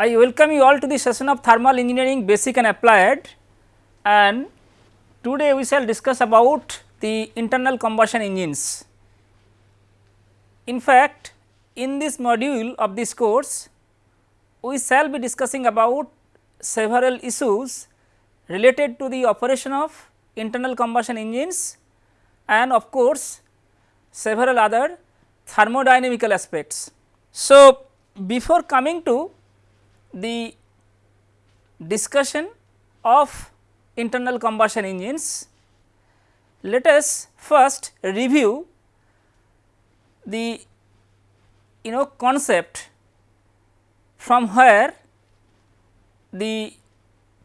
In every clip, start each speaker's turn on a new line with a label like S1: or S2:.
S1: I welcome you all to the session of thermal engineering basic and applied and today we shall discuss about the internal combustion engines. In fact, in this module of this course we shall be discussing about several issues related to the operation of internal combustion engines and of course, several other thermodynamical aspects. So, before coming to the discussion of internal combustion engines, let us first review the you know concept from where the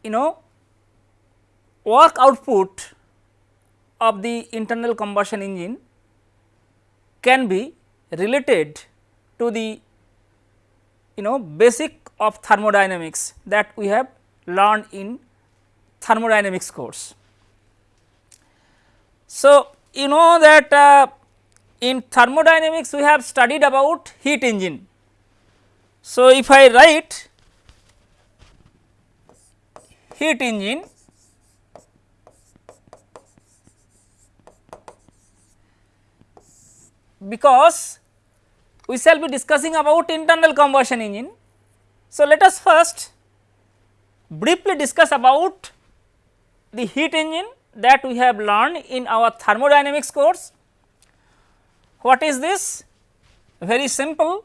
S1: you know work output of the internal combustion engine can be related to the you know basic of thermodynamics that we have learned in thermodynamics course. So, you know that uh, in thermodynamics we have studied about heat engine. So, if I write heat engine because we shall be discussing about internal combustion engine. So, let us first briefly discuss about the heat engine that we have learned in our thermodynamics course. What is this? Very simple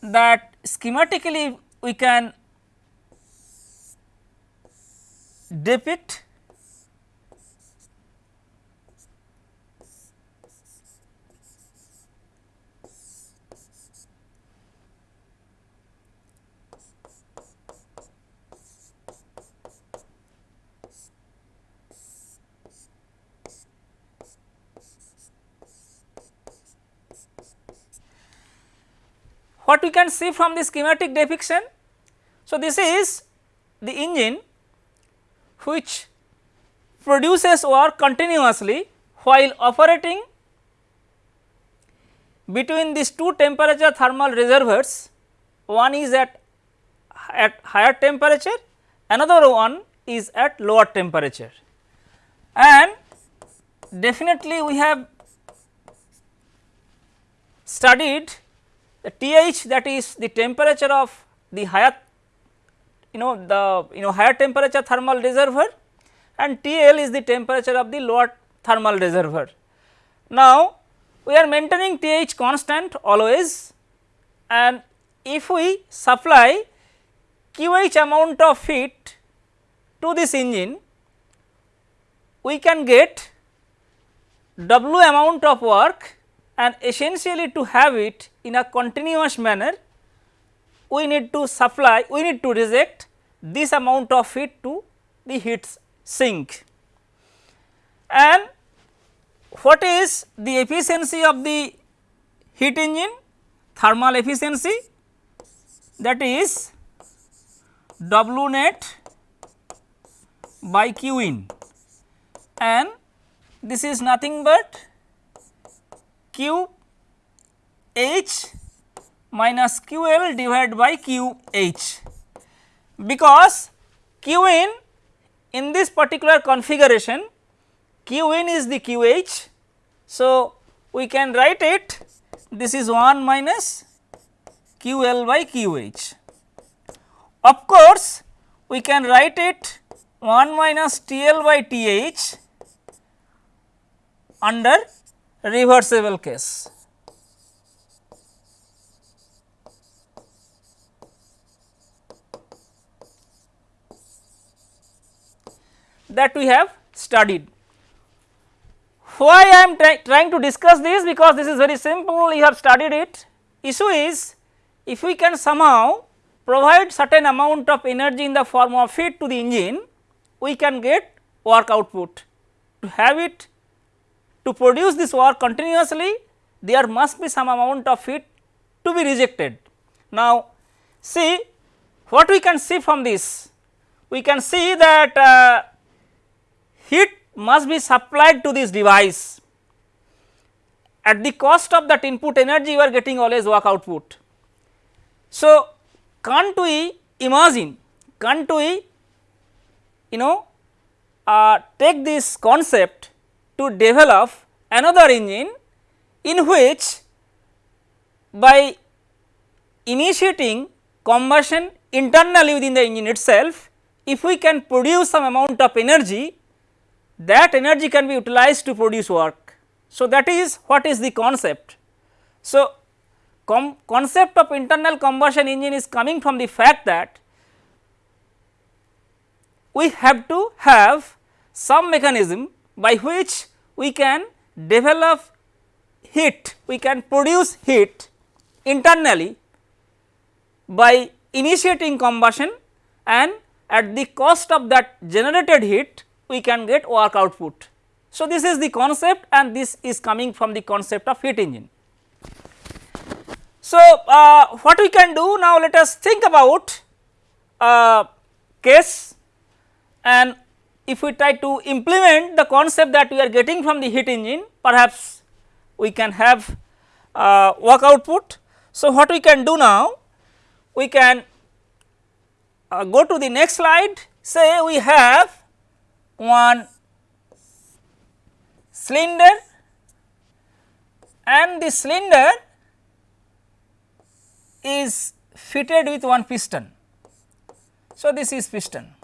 S1: that schematically we can depict what we can see from the schematic depiction. So, this is the engine which produces work continuously while operating between these two temperature thermal reservoirs one is at at higher temperature another one is at lower temperature and definitely we have studied the TH that is the temperature of the higher you know the you know higher temperature thermal reservoir and TL is the temperature of the lower thermal reservoir. Now, we are maintaining TH constant always and if we supply QH amount of heat to this engine, we can get W amount of work and essentially to have it in a continuous manner we need to supply we need to reject this amount of heat to the heat sink. And what is the efficiency of the heat engine thermal efficiency that is W net by Q in and this is nothing but Q H minus Q L divided by Q H because Q in in this particular configuration Q in is the Q H. So, we can write it this is 1 minus Q L by Q H. Of course, we can write it 1 minus T L by T H under reversible case. that we have studied. Why I am try trying to discuss this because this is very simple you have studied it. Issue is if we can somehow provide certain amount of energy in the form of heat to the engine we can get work output. To have it to produce this work continuously there must be some amount of heat to be rejected. Now, see what we can see from this we can see that uh, heat must be supplied to this device at the cost of that input energy you are getting always work output. So, can't we imagine can't we you know uh, take this concept to develop another engine in which by initiating combustion internally within the engine itself, if we can produce some amount of energy that energy can be utilized to produce work. So, that is what is the concept. So, concept of internal combustion engine is coming from the fact that we have to have some mechanism by which we can develop heat, we can produce heat internally by initiating combustion and at the cost of that generated heat we can get work output. So, this is the concept and this is coming from the concept of heat engine. So, uh, what we can do now let us think about uh, case and if we try to implement the concept that we are getting from the heat engine perhaps we can have uh, work output. So, what we can do now we can uh, go to the next slide say we have one cylinder and the cylinder is fitted with one piston. So, this is piston.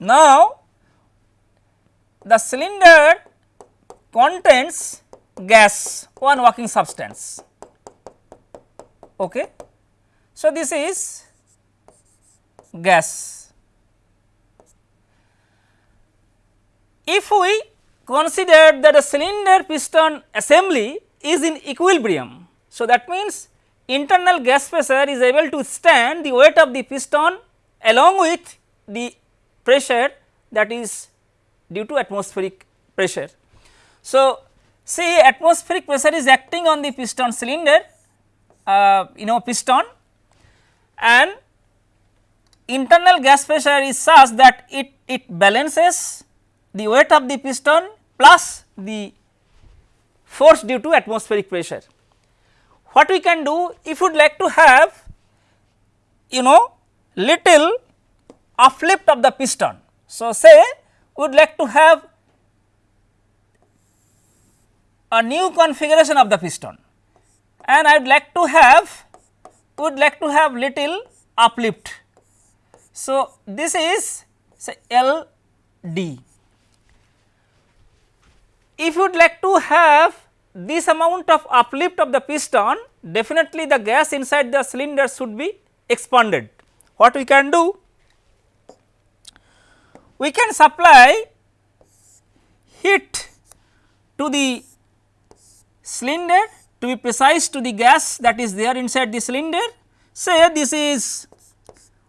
S1: Now, the cylinder contains gas one working substance. Okay. So, this is gas. If we consider that the cylinder piston assembly is in equilibrium. So, that means internal gas pressure is able to stand the weight of the piston along with the pressure that is due to atmospheric pressure. So, see atmospheric pressure is acting on the piston cylinder uh, you know piston and internal gas pressure is such that it, it balances the weight of the piston plus the force due to atmospheric pressure what we can do if you would like to have you know little uplift of the piston. So, say we would like to have a new configuration of the piston and I would like to have would like to have little uplift. So, this is say L D. If you would like to have this amount of uplift of the piston definitely the gas inside the cylinder should be expanded. What we can do? We can supply heat to the cylinder to be precise to the gas that is there inside the cylinder. Say this is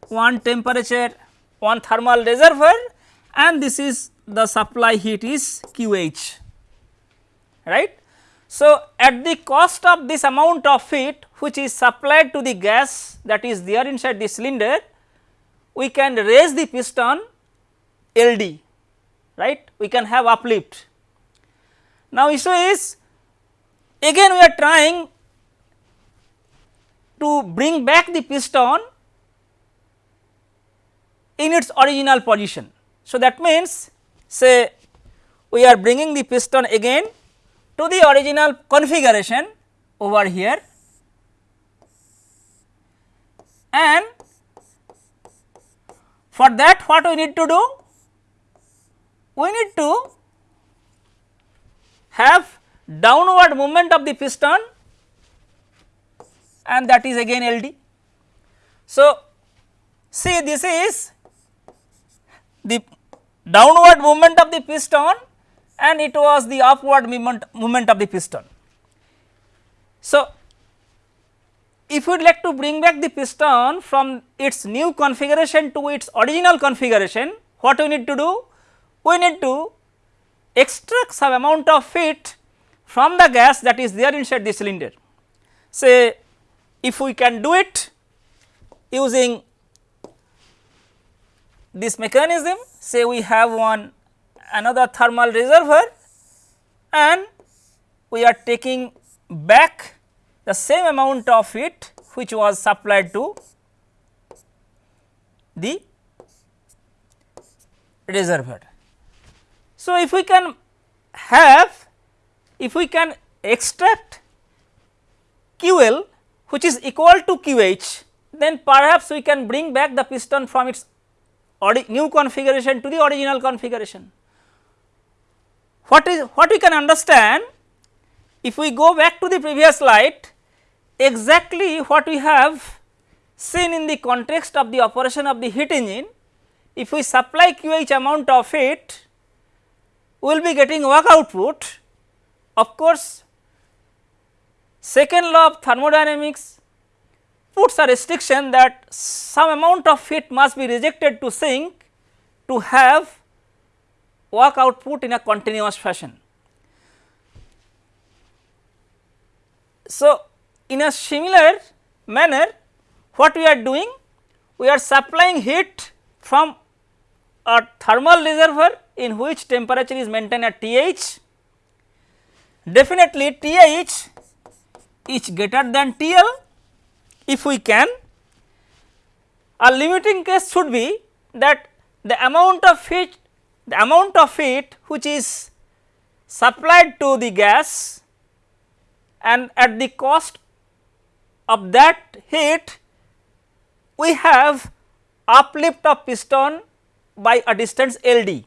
S1: one temperature one thermal reservoir and this is the supply heat is QH right. So, at the cost of this amount of heat which is supplied to the gas that is there inside the cylinder, we can raise the piston LD, right, we can have uplift. Now, issue is again we are trying to bring back the piston in its original position. So, that means say we are bringing the piston again to the original configuration over here and for that what we need to do? We need to have downward movement of the piston and that is again LD. So, see this is the downward movement of the piston and it was the upward movement, movement of the piston. So, if you would like to bring back the piston from its new configuration to its original configuration, what we need to do? We need to extract some amount of heat from the gas that is there inside the cylinder. Say if we can do it using this mechanism, say we have one another thermal reservoir and we are taking back the same amount of heat which was supplied to the reservoir. So, if we can have if we can extract QL which is equal to QH then perhaps we can bring back the piston from its new configuration to the original configuration. What is what we can understand if we go back to the previous slide exactly what we have seen in the context of the operation of the heat engine if we supply QH amount of heat we will be getting work output of course second law of thermodynamics puts a restriction that some amount of heat must be rejected to sink to have work output in a continuous fashion. So, in a similar manner what we are doing? We are supplying heat from a thermal reservoir in which temperature is maintained at TH. Definitely TH is greater than TL if we can a limiting case should be that the amount of heat the amount of heat which is supplied to the gas and at the cost of that heat we have uplift of piston by a distance L d.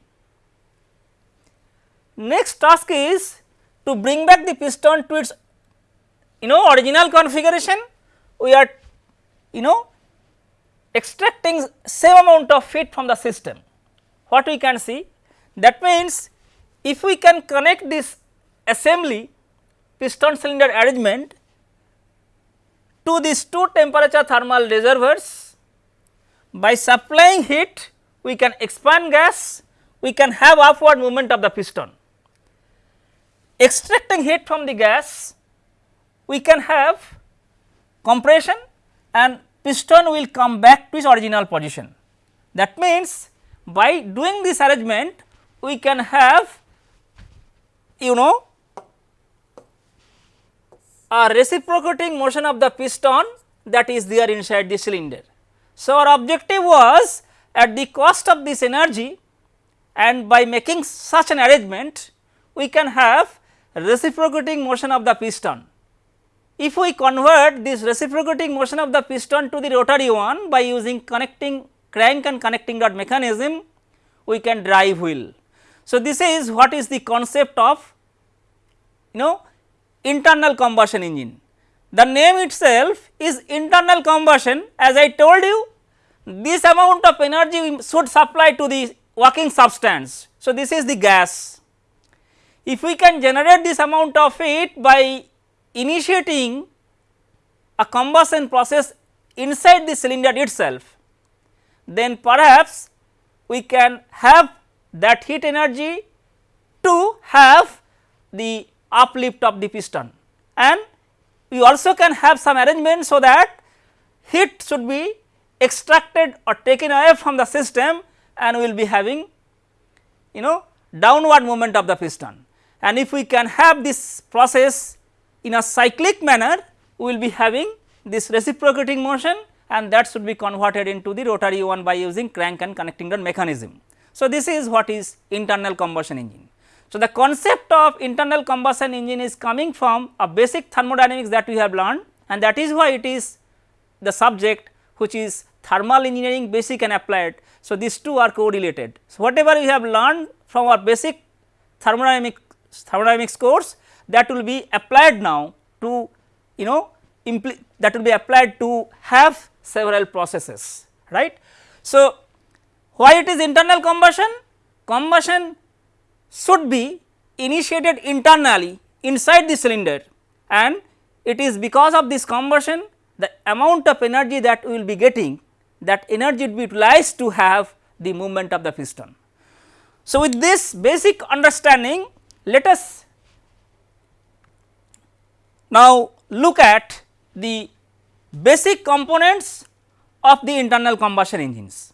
S1: Next task is to bring back the piston to its you know original configuration we are you know extracting same amount of heat from the system. What we can see that means if we can connect this assembly piston cylinder arrangement to these two temperature thermal reservoirs by supplying heat we can expand gas we can have upward movement of the piston. Extracting heat from the gas we can have compression and piston will come back to its original position. That means, by doing this arrangement we can have you know a reciprocating motion of the piston that is there inside the cylinder. So, our objective was at the cost of this energy and by making such an arrangement we can have reciprocating motion of the piston if we convert this reciprocating motion of the piston to the rotary one by using connecting crank and connecting rod mechanism, we can drive wheel. So, this is what is the concept of you know internal combustion engine. The name itself is internal combustion as I told you this amount of energy should supply to the working substance. So, this is the gas. If we can generate this amount of heat by initiating a combustion process inside the cylinder itself, then perhaps we can have that heat energy to have the uplift of the piston and we also can have some arrangement so that heat should be extracted or taken away from the system and we will be having you know downward movement of the piston. And if we can have this process in a cyclic manner we will be having this reciprocating motion and that should be converted into the rotary one by using crank and connecting rod mechanism. So, this is what is internal combustion engine. So, the concept of internal combustion engine is coming from a basic thermodynamics that we have learned and that is why it is the subject which is thermal engineering basic and applied. So, these two are correlated. So, whatever we have learned from our basic thermodynamics, thermodynamics course that will be applied now to you know that will be applied to have several processes right. So, why it is internal combustion? Combustion should be initiated internally inside the cylinder and it is because of this combustion the amount of energy that we will be getting that energy will be utilized to have the movement of the piston. So, with this basic understanding let us now, look at the basic components of the internal combustion engines.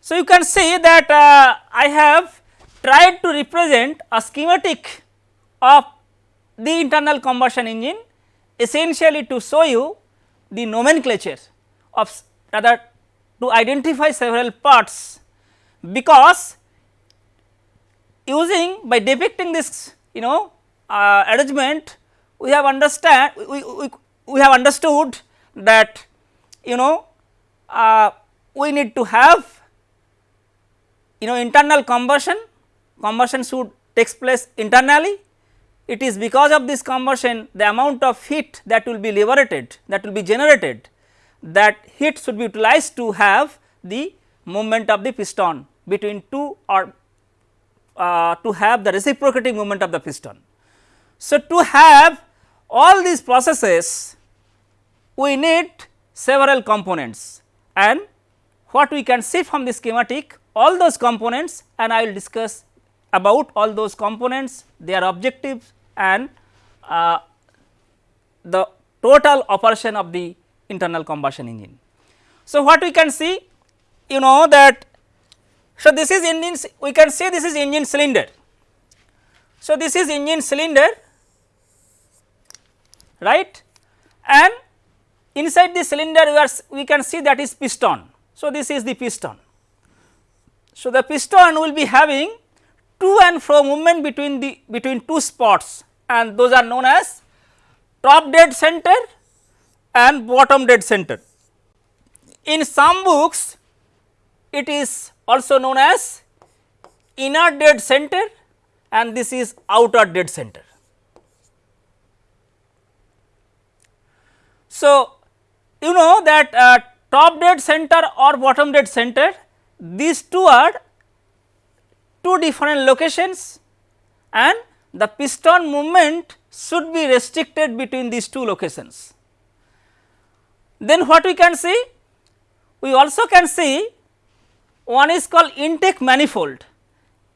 S1: So, you can see that uh, I have tried to represent a schematic of the internal combustion engine essentially to show you the nomenclature of rather to identify several parts because using by depicting this you know uh, arrangement we have understand we, we, we have understood that you know uh, we need to have you know internal combustion. Combustion should takes place internally it is because of this combustion the amount of heat that will be liberated that will be generated that heat should be utilized to have the movement of the piston between two or uh, to have the reciprocating movement of the piston. So, to have all these processes we need several components and what we can see from the schematic all those components and I will discuss about all those components their objectives and uh, the total operation of the internal combustion engine. So, what we can see you know that so this is engine we can say this is engine cylinder. So, this is engine cylinder right and inside the cylinder we are we can see that is piston. So, this is the piston. So, the piston will be having to and fro movement between the between two spots and those are known as top dead center and bottom dead center. In some books it is also known as inner dead center and this is outer dead center. So, you know that uh, top dead center or bottom dead center these two are two different locations and the piston movement should be restricted between these two locations. Then what we can see? We also can see one is called intake manifold.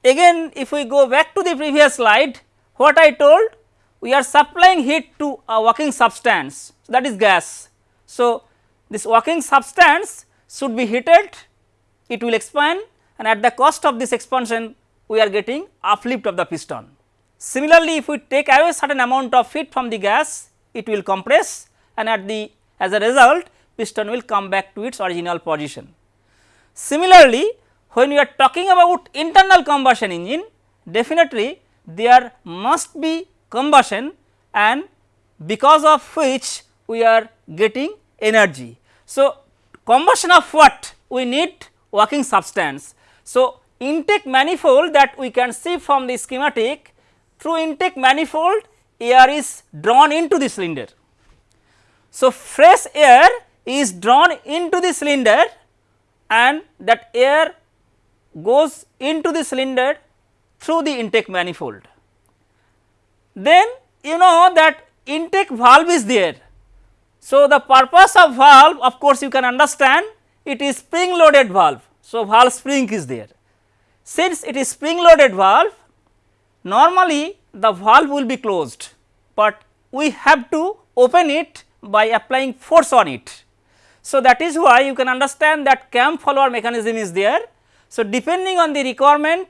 S1: Again if we go back to the previous slide what I told we are supplying heat to a working substance that is gas. So, this working substance should be heated it will expand and at the cost of this expansion we are getting uplift of the piston. Similarly, if we take away certain amount of heat from the gas it will compress and at the as a result piston will come back to its original position. Similarly, when we are talking about internal combustion engine definitely there must be combustion and because of which we are getting energy. So, combustion of what we need working substance. So, intake manifold that we can see from the schematic through intake manifold air is drawn into the cylinder. So, fresh air is drawn into the cylinder and that air goes into the cylinder through the intake manifold. Then you know that intake valve is there. So, the purpose of valve of course, you can understand it is spring loaded valve. So, valve spring is there. Since it is spring loaded valve normally the valve will be closed, but we have to open it by applying force on it. So, that is why you can understand that cam follower mechanism is there. So, depending on the requirement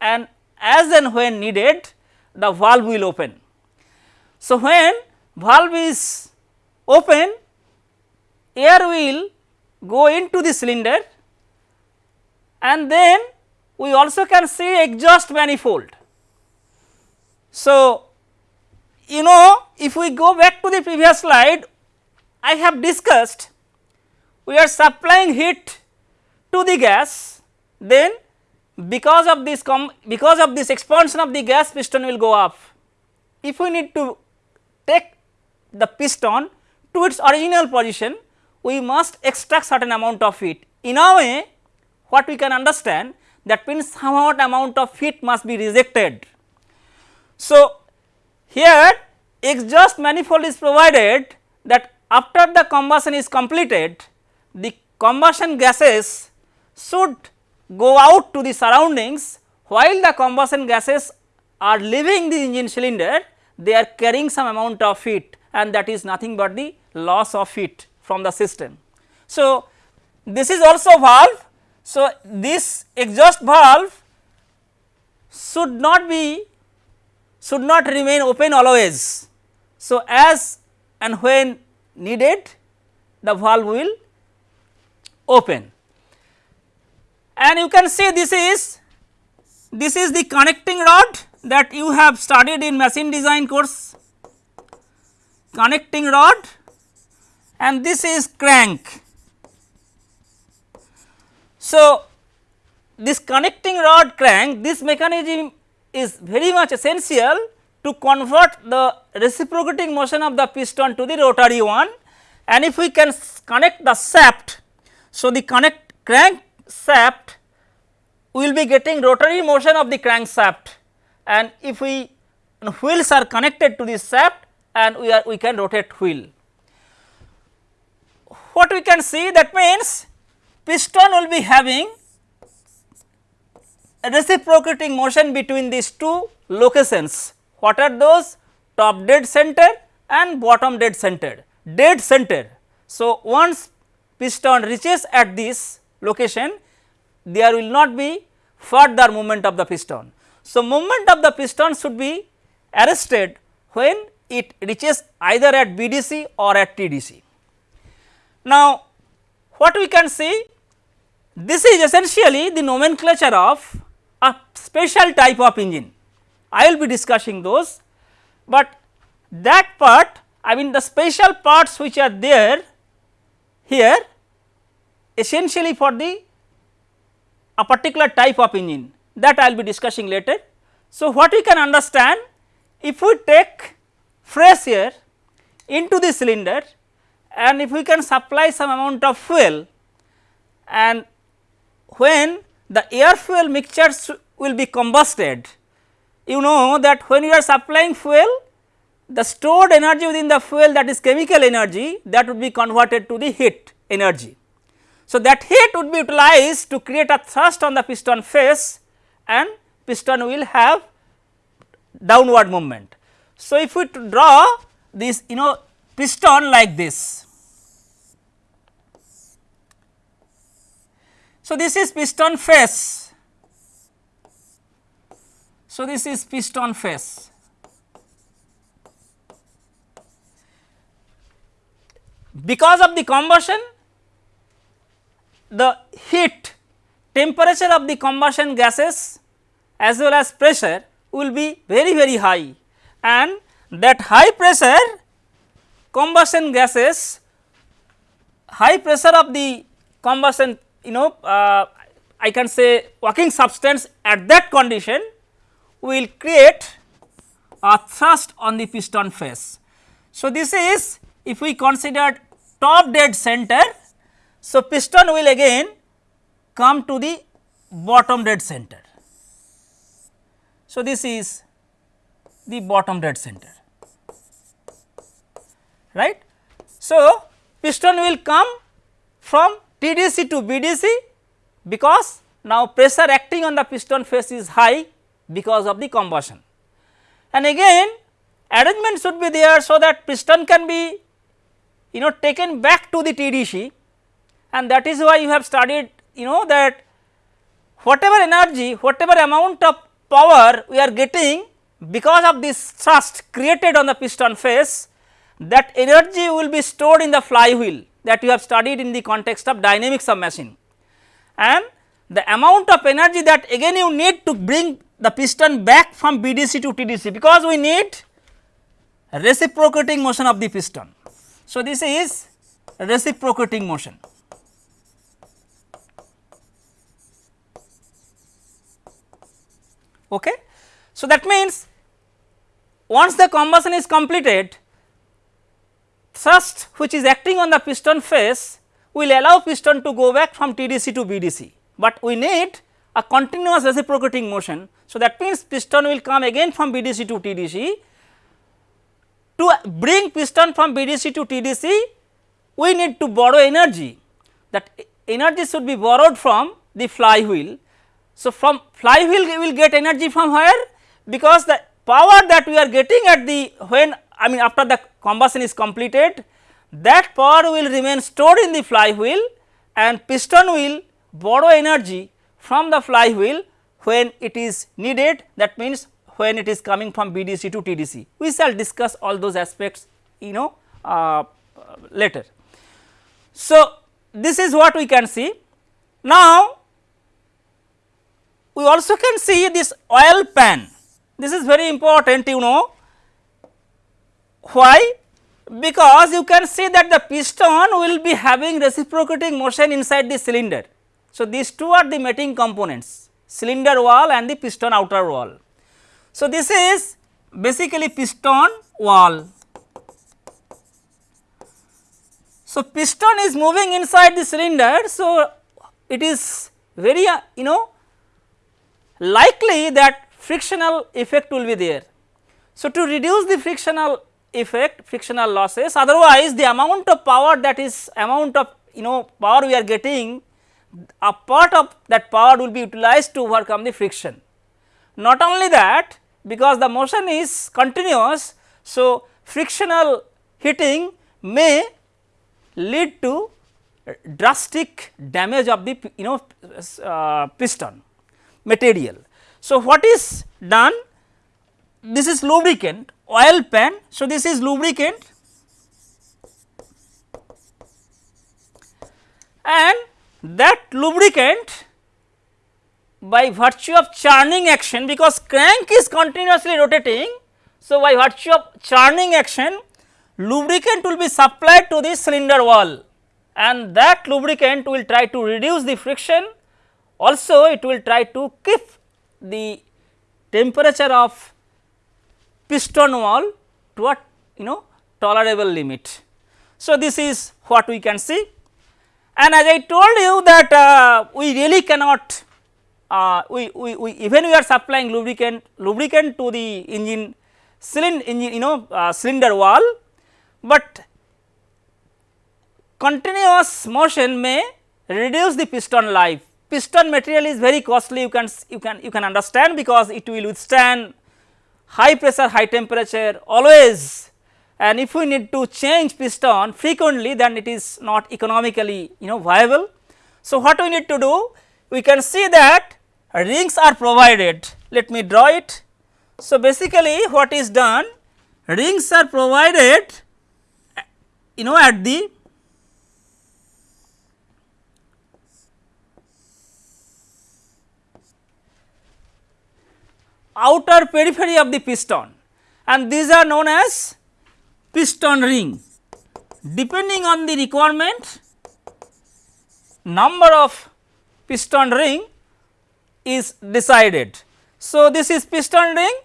S1: and as and when needed the valve will open. So, when valve is open air will go into the cylinder and then we also can see exhaust manifold. So, you know if we go back to the previous slide I have discussed we are supplying heat to the gas then because of this because of this expansion of the gas piston will go up. If we need to take the piston to its original position we must extract certain amount of heat. In a way what we can understand that means somewhat amount of heat must be rejected so, here exhaust manifold is provided that after the combustion is completed the combustion gases should go out to the surroundings while the combustion gases are leaving the engine cylinder they are carrying some amount of heat and that is nothing but the loss of heat from the system. So, this is also valve. So, this exhaust valve should not be should not remain open always. So, as and when needed the valve will open. and you can see this is this is the connecting rod that you have studied in machine design course connecting rod and this is crank. So, this connecting rod crank this mechanism is very much essential to convert the reciprocating motion of the piston to the rotary one and if we can connect the shaft. So, the connect crank shaft will be getting rotary motion of the crankshaft and if we wheels are connected to this shaft and we are we can rotate wheel. What we can see that means piston will be having reciprocating motion between these two locations. What are those? Top dead center and bottom dead center, dead center. So, once piston reaches at this location, there will not be further movement of the piston. So, movement of the piston should be arrested when it reaches either at BDC or at TDC. Now, what we can see this is essentially the nomenclature of a special type of engine. I will be discussing those, but that part I mean the special parts which are there here essentially for the a particular type of engine that I will be discussing later. So, what we can understand if we take fresh air into the cylinder and if we can supply some amount of fuel and when the air fuel mixtures will be combusted, you know that when you are supplying fuel the stored energy within the fuel that is chemical energy that would be converted to the heat energy. So, that heat would be utilized to create a thrust on the piston face and piston will have downward movement. So, if we draw this you know piston like this. So, this is piston face. So, this is piston face. Because of the combustion the heat temperature of the combustion gases as well as pressure will be very very high and that high pressure combustion gases high pressure of the combustion you know uh, I can say working substance at that condition will create a thrust on the piston face. So, this is if we consider top dead center so, piston will again come to the bottom dead center. So, this is the bottom dead center right. So, piston will come from TDC to BDC because now pressure acting on the piston face is high because of the combustion. And again arrangement should be there so that piston can be you know taken back to the TDC and that is why you have studied you know that whatever energy whatever amount of power we are getting because of this thrust created on the piston face that energy will be stored in the flywheel that you have studied in the context of dynamics of machine and the amount of energy that again you need to bring the piston back from BDC to TDC because we need reciprocating motion of the piston. So, this is reciprocating motion. Okay. So, that means once the combustion is completed thrust which is acting on the piston face will allow piston to go back from TDC to BDC, but we need a continuous reciprocating motion. So, that means piston will come again from BDC to TDC. To bring piston from BDC to TDC we need to borrow energy that energy should be borrowed from the flywheel so, from flywheel we will get energy from where because the power that we are getting at the when I mean after the combustion is completed that power will remain stored in the flywheel and piston will borrow energy from the flywheel when it is needed that means when it is coming from BDC to TDC. We shall discuss all those aspects you know uh, later. So, this is what we can see. Now, we also can see this oil pan. This is very important you know why because you can see that the piston will be having reciprocating motion inside the cylinder. So, these two are the mating components cylinder wall and the piston outer wall. So, this is basically piston wall. So, piston is moving inside the cylinder. So, it is very uh, you know likely that frictional effect will be there. So, to reduce the frictional effect frictional losses otherwise the amount of power that is amount of you know power we are getting a part of that power will be utilized to overcome the friction. Not only that because the motion is continuous. So, frictional heating may lead to drastic damage of the you know uh, piston material. So, what is done this is lubricant oil pan. So, this is lubricant and that lubricant by virtue of churning action because crank is continuously rotating. So, by virtue of churning action lubricant will be supplied to the cylinder wall and that lubricant will try to reduce the friction also it will try to keep the temperature of piston wall to a you know tolerable limit. So, this is what we can see and as I told you that uh, we really cannot uh, we, we, we even we are supplying lubricant lubricant to the engine cylinder engine you know uh, cylinder wall, but continuous motion may reduce the piston life. Piston material is very costly you can you can you can understand because it will withstand high pressure high temperature always and if we need to change piston frequently then it is not economically you know viable. So, what we need to do we can see that rings are provided let me draw it. So, basically what is done rings are provided you know at the outer periphery of the piston and these are known as piston ring. Depending on the requirement number of piston ring is decided. So, this is piston ring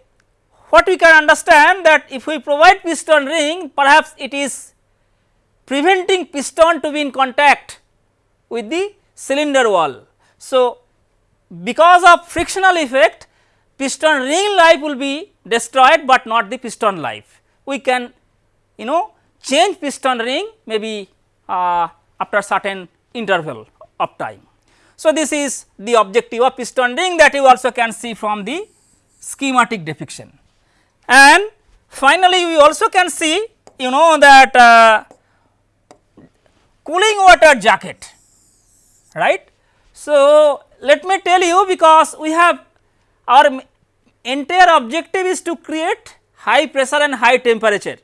S1: what we can understand that if we provide piston ring perhaps it is preventing piston to be in contact with the cylinder wall. So, because of frictional effect piston ring life will be destroyed, but not the piston life. We can you know change piston ring maybe uh, after certain interval of time. So, this is the objective of piston ring that you also can see from the schematic depiction. And finally, we also can see you know that uh, cooling water jacket right. So, let me tell you because we have our entire objective is to create high pressure and high temperature.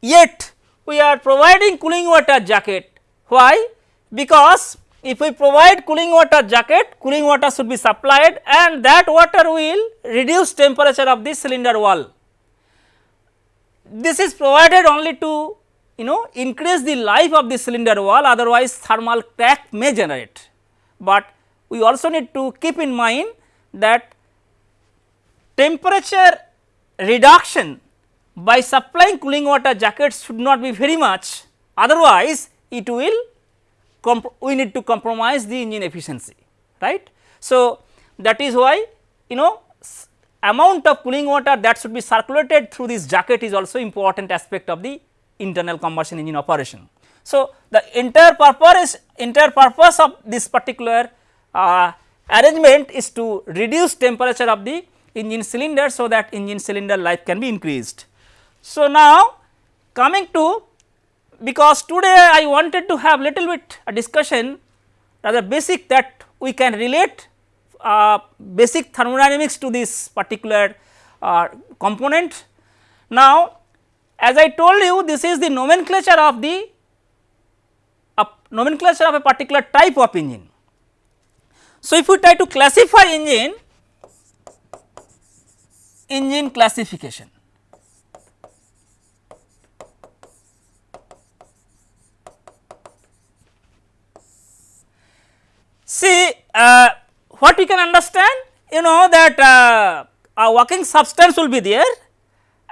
S1: Yet, we are providing cooling water jacket why? Because if we provide cooling water jacket, cooling water should be supplied and that water will reduce temperature of the cylinder wall. This is provided only to you know increase the life of the cylinder wall otherwise thermal crack may generate. But we also need to keep in mind that temperature reduction by supplying cooling water jackets should not be very much otherwise it will we need to compromise the engine efficiency right. So, that is why you know amount of cooling water that should be circulated through this jacket is also important aspect of the internal combustion engine operation. So, the entire purpose entire purpose of this particular uh, arrangement is to reduce temperature of the engine cylinder so that engine cylinder life can be increased. So, now coming to because today I wanted to have little bit a discussion rather basic that we can relate uh, basic thermodynamics to this particular uh, component. Now, as I told you this is the nomenclature of the uh, nomenclature of a particular type of engine. So, if we try to classify engine, engine classification. See uh, what we can understand you know that uh, a working substance will be there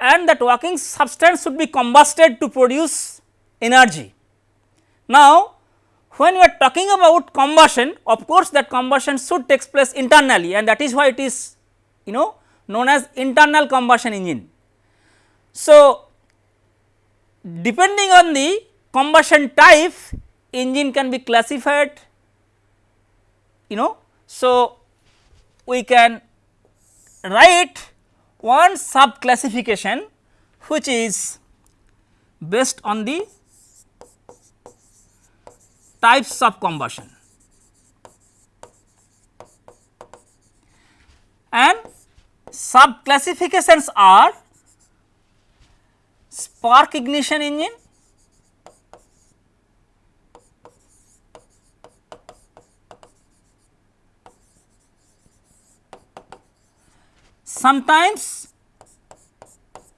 S1: and that working substance should be combusted to produce energy. Now, when we are talking about combustion of course that combustion should takes place internally and that is why it is you know known as internal combustion engine. So, depending on the combustion type engine can be classified you know. So, we can write one sub classification which is based on the types of combustion and sub classifications are spark ignition engine, sometimes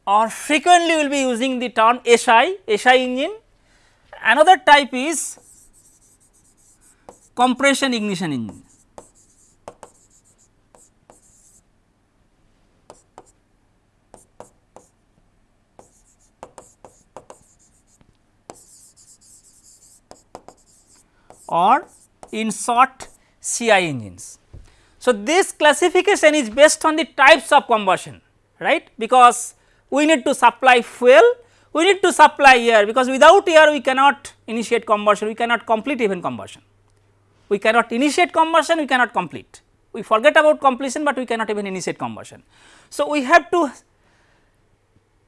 S1: or frequently we will be using the term SI, SI engine. Another type is compression ignition engine. or in short CI engines. So, this classification is based on the types of combustion right because we need to supply fuel, we need to supply air because without air we cannot initiate combustion, we cannot complete even combustion. We cannot initiate combustion, we cannot complete. We forget about completion, but we cannot even initiate combustion. So, we have to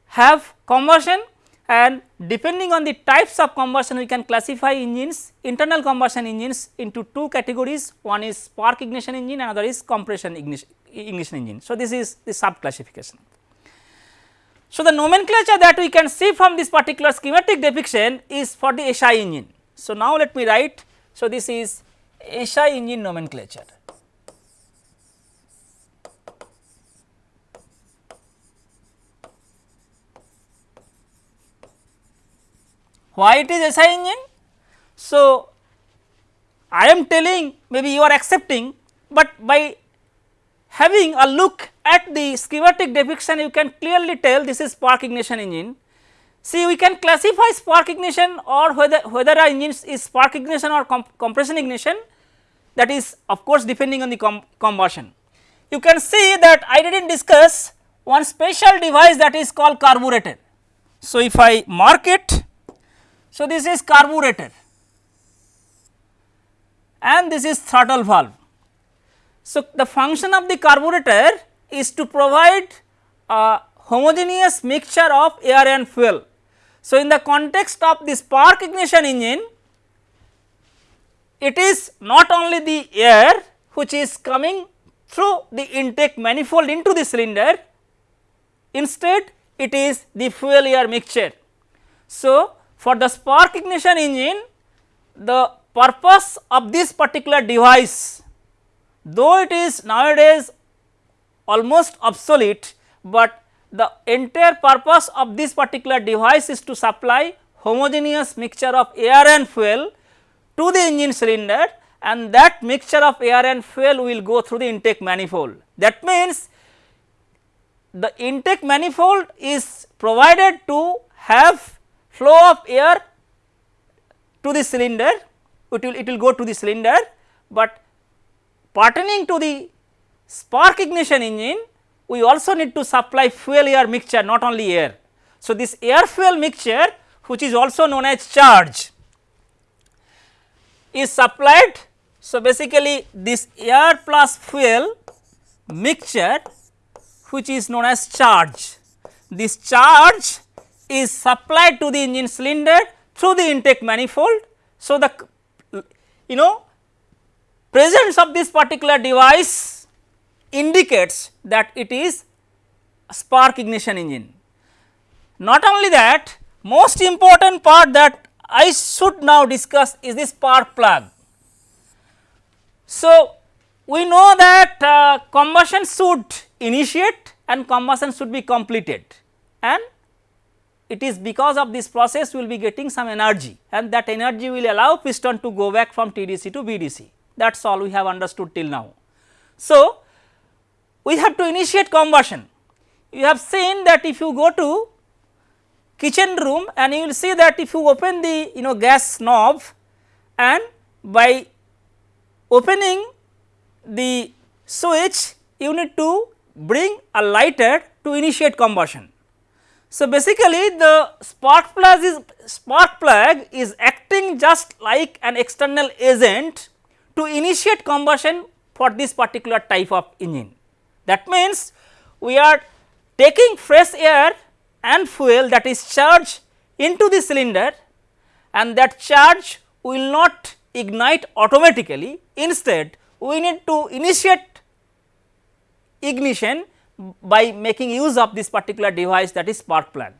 S1: have combustion and depending on the types of combustion we can classify engines internal combustion engines into two categories one is spark ignition engine another is compression ignition, ignition engine. So, this is the sub classification. So, the nomenclature that we can see from this particular schematic depiction is for the SI engine. So, now let me write. So, this is SI engine nomenclature. Why it is SI engine? So, I am telling maybe you are accepting, but by having a look at the schematic depiction you can clearly tell this is spark ignition engine. See we can classify spark ignition or whether whether engine is spark ignition or compression ignition that is of course depending on the com combustion. You can see that I did not discuss one special device that is called carburetor. So, if I mark it, so this is carburetor and this is throttle valve. So, the function of the carburetor is to provide a homogeneous mixture of air and fuel. So, in the context of the spark ignition engine, it is not only the air which is coming through the intake manifold into the cylinder, instead it is the fuel air mixture. So, for the spark ignition engine, the purpose of this particular device, though it is nowadays almost obsolete, but the entire purpose of this particular device is to supply homogeneous mixture of air and fuel to the engine cylinder and that mixture of air and fuel will go through the intake manifold. That means, the intake manifold is provided to have flow of air to the cylinder, it will it will go to the cylinder, but pertaining to the spark ignition engine we also need to supply fuel air mixture not only air. So, this air fuel mixture which is also known as charge is supplied. So, basically this air plus fuel mixture which is known as charge. This charge is supplied to the engine cylinder through the intake manifold. So, the you know presence of this particular device indicates that it is spark ignition engine. Not only that most important part that I should now discuss is the spark plug. So, we know that uh, combustion should initiate and combustion should be completed and it is because of this process we will be getting some energy and that energy will allow piston to go back from TDC to BDC that is all we have understood till now. So, we have to initiate combustion you have seen that if you go to kitchen room and you will see that if you open the you know gas knob and by opening the switch you need to bring a lighter to initiate combustion. So, basically the spark plug is spark plug is acting just like an external agent to initiate combustion for this particular type of engine. That means, we are taking fresh air and fuel that is charged into the cylinder and that charge will not ignite automatically instead we need to initiate ignition by making use of this particular device that is spark plug.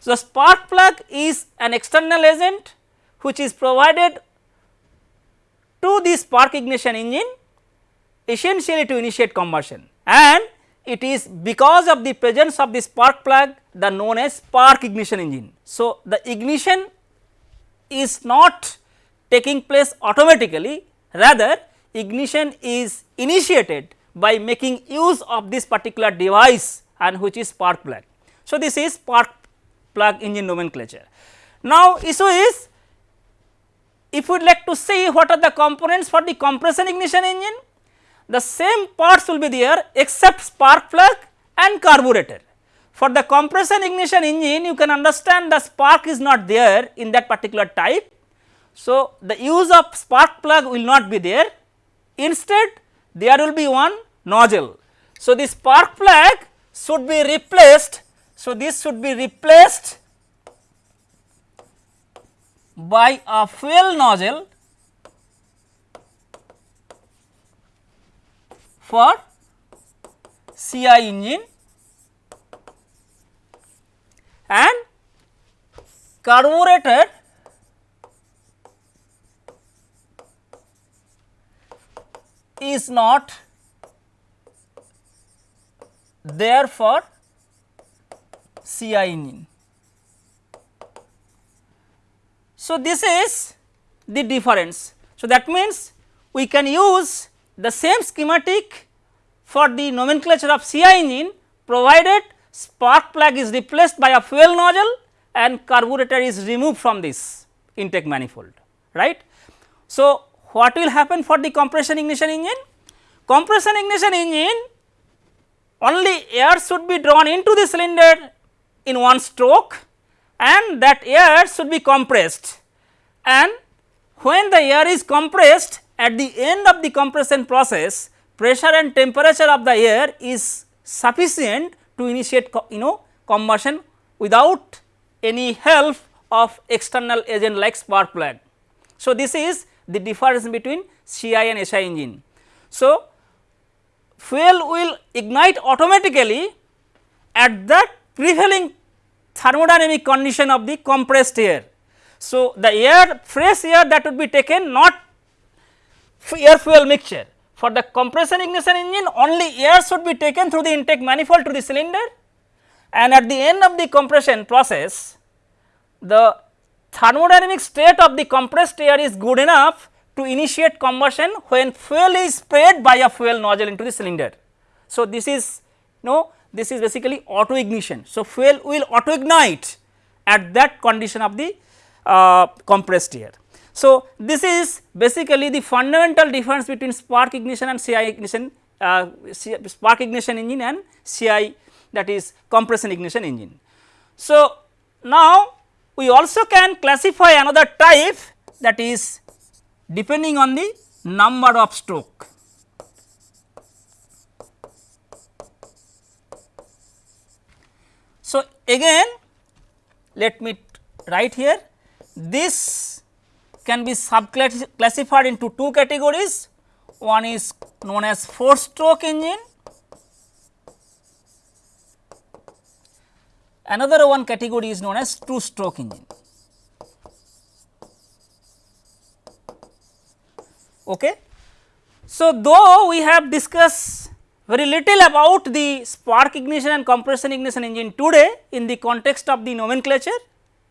S1: So, spark plug is an external agent which is provided to the spark ignition engine essentially to initiate combustion and it is because of the presence of the spark plug the known as spark ignition engine. So, the ignition is not taking place automatically rather ignition is initiated by making use of this particular device and which is spark plug. So, this is spark plug engine nomenclature. Now, issue is if we would like to see what are the components for the compression ignition engine, the same parts will be there except spark plug and carburetor. For the compression ignition engine you can understand the spark is not there in that particular type. So, the use of spark plug will not be there instead there will be one nozzle. So, the spark plug should be replaced. So, this should be replaced by a fuel nozzle for CI engine and carburetor is not there for CI engine. So, this is the difference. So, that means we can use the same schematic for the nomenclature of CI engine provided spark plug is replaced by a fuel nozzle and carburetor is removed from this intake manifold right. So, what will happen for the compression ignition engine? Compression ignition engine only air should be drawn into the cylinder in one stroke and that air should be compressed and when the air is compressed at the end of the compression process pressure and temperature of the air is sufficient to initiate you know combustion without any help of external agent like spark plug. So, this is the difference between CI and SI engine. So, fuel will ignite automatically at the prevailing thermodynamic condition of the compressed air. So, the air fresh air that would be taken not air fuel mixture for the compression ignition engine only air should be taken through the intake manifold to the cylinder and at the end of the compression process the thermodynamic state of the compressed air is good enough to initiate combustion when fuel is sprayed by a fuel nozzle into the cylinder. So, this is no this is basically auto ignition. So, fuel will auto ignite at that condition of the uh, compressed air. So, this is basically the fundamental difference between spark ignition and CI ignition uh, spark ignition engine and CI that is compression ignition engine. So, now we also can classify another type that is depending on the number of stroke. So, again let me write here this can be sub classified into two categories one is known as 4 stroke engine Another one category is known as two stroke engine. Okay. So, though we have discussed very little about the spark ignition and compression ignition engine today in the context of the nomenclature,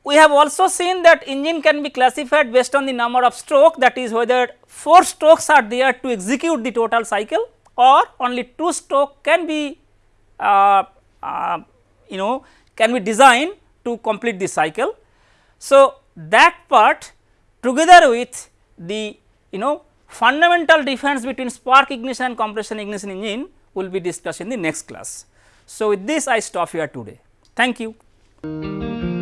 S1: we have also seen that engine can be classified based on the number of stroke that is whether 4 strokes are there to execute the total cycle or only 2 stroke can be uh, uh, you know can be designed to complete the cycle. So, that part together with the you know fundamental difference between spark ignition and compression ignition engine will be discussed in the next class. So, with this I stop here today. Thank you.